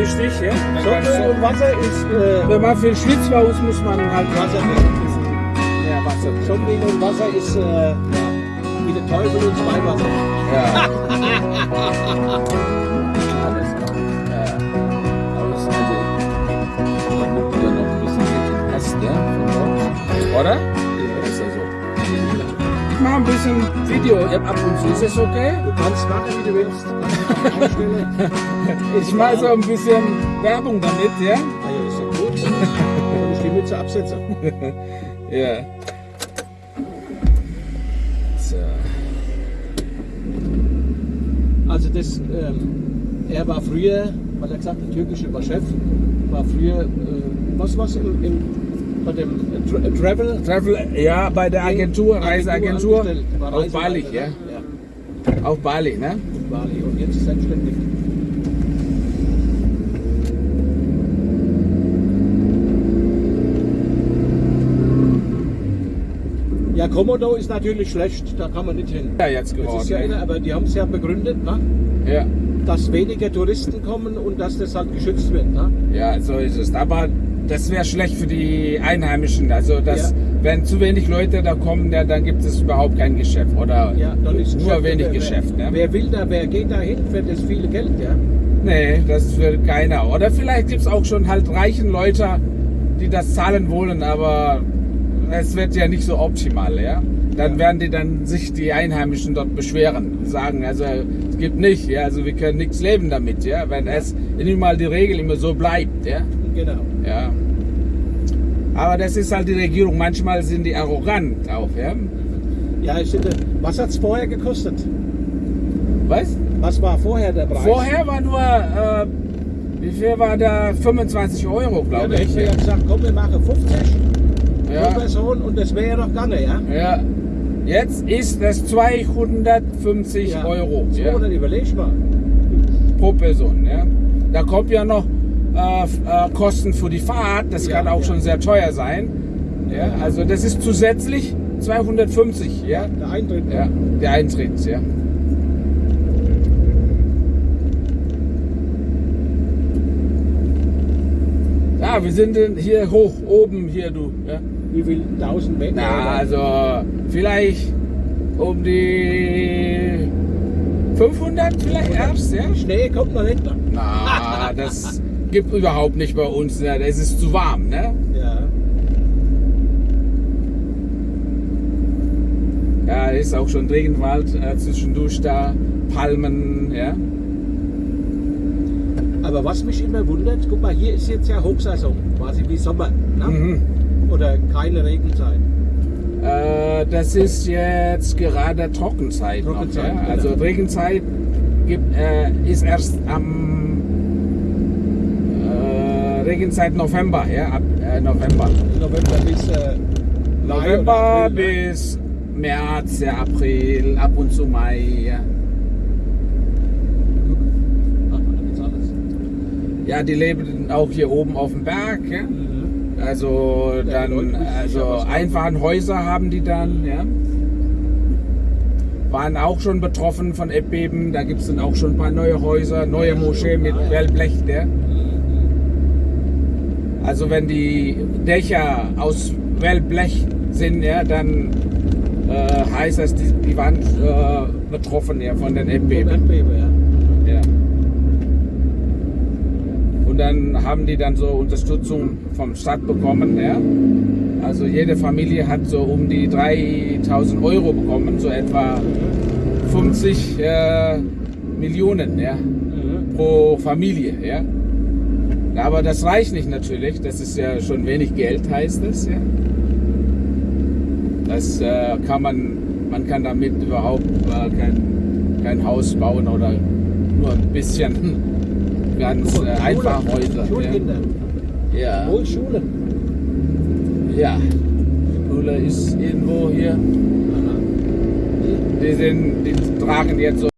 wichtig. Ja? Du- und Wasser ist äh, Wenn man viel Schwitzbaus muss man halt Wasser. mehr Wasser. Sonnenlicht und Wasser ist äh, ja, wie der Teufel und zwei Wasser. Ja. Alles klar. Ja. Aber es ist also, man nimmt ja noch ein bisschen den Rest, ja. Oder? Video ab und zu. Ist das okay? Du kannst machen, wie du willst. Ich mache so ein bisschen Werbung damit, ja? Ah ja, ist ja gut. Und ich die Mütze absetzen. Ja. So. Also das, ähm, er war früher, weil er gesagt hat, der türkische war Chef, war früher, äh, was was im, im bei dem Tra äh, Travel Travel, ja, bei der Agentur, Reiseagentur. war Auf Bali, ja. ja. Auf Bali, ne? Bali und jetzt selbstständig. Ja, Komodo ist natürlich schlecht, da kann man nicht hin. Ja, jetzt geworden. ja, ne? aber die haben es ja begründet, ne? Ja. dass weniger Touristen kommen und dass das halt geschützt wird. Ne? Ja, so ist es. Aber das wäre schlecht für die Einheimischen. Also, dass, Ja. wenn zu wenig Leute da kommen, ja, dann gibt es überhaupt kein Geschäft. Oder Ja, nur Geschäft- wenig wer, Geschäft. Wer, Ne? wer will da, wer geht da hin für das viele Geld, ja? Nee, das will keiner. Oder vielleicht gibt es auch schon halt reichen Leute, die das zahlen wollen, aber es wird ja nicht so optimal, ja. Dann werden die dann sich die Einheimischen dort beschweren, sagen, also es gibt nicht, ja, also wir können nichts leben damit, ja, wenn es immer mal die Regel immer so bleibt, ja. Genau. Ja. Aber das ist halt die Regierung. Manchmal sind die arrogant auch, ja. Ja, ich finde, was hat es vorher gekostet? Was? Was war vorher der Preis? Vorher war nur, äh, wie viel war da? 25 Euro, ja, glaube da ich. wir ja gesagt, komm, wir machen 50 pro Ja. Person und das wäre ja noch gar nicht, ja? ja. Jetzt ist das 250 ja. Euro So, ja, dann überleg mal. pro Person. Ja. Da kommt ja noch äh, Kosten für die Fahrt. Das Ja, kann auch ja. schon sehr teuer sein. Ja. Also das ist zusätzlich 250. Ja. Der Eintritt. Ja, der Eintritt, ja. Ja, wir sind hier hoch, oben hier, du. Ja. Wie viel? 1000 Meter? Na, also vielleicht um die 500 vielleicht erst, ja? Schnee kommt noch. Ne? Na, das gibt überhaupt nicht bei uns, ne? Es ist zu warm, ne? Ja. Ja, ist auch schon Regenwald äh, zwischendurch da, Palmen, ja. Aber was mich immer wundert, guck mal, hier ist jetzt ja Hochsaison, quasi wie Sommer. Ne? Mhm. Oder keine Regenzeit. Äh, das ist jetzt gerade Trockenzeit. Trockenzeit, noch, ja? genau. Also Regenzeit gibt, äh, ist erst am äh, Regenzeit November, ja, ab äh, November. November bis äh, November April, ne? bis März, ja, April, ab und zu Mai. Ja. Ja, die leben auch hier oben auf dem Berg. Ja? Also Ja, die Leute dann, also was machen. Einfachenhäuser haben die dann, ja. Waren auch schon betroffen von Erdbeben. Da gibt es dann auch schon ein paar neue Häuser, neue Moschee mit Ah, ja. Wellblech. Also wenn die Dächer aus Wellblech sind, ja, dann äh, heißt das, die, die waren äh, betroffen ja, von den Erdbeben. Erdbeben, ja. Ja. Und dann haben die dann so Unterstützung vom Staat bekommen. Ja? Also jede Familie hat so um die 3000 Euro bekommen, so etwa 50 äh, Millionen ja? Mhm. pro Familie. Ja? Aber das reicht nicht natürlich, das ist ja schon wenig Geld, heißt es. Ja? Das äh, kann man, man kann damit überhaupt äh, kein, kein Haus bauen oder nur ein bisschen ganz äh, Schule, einfach Häuser. Schulkinder. Ja. Wohl Schulen. ja, Schule ist irgendwo hier. Die, sind, die tragen jetzt so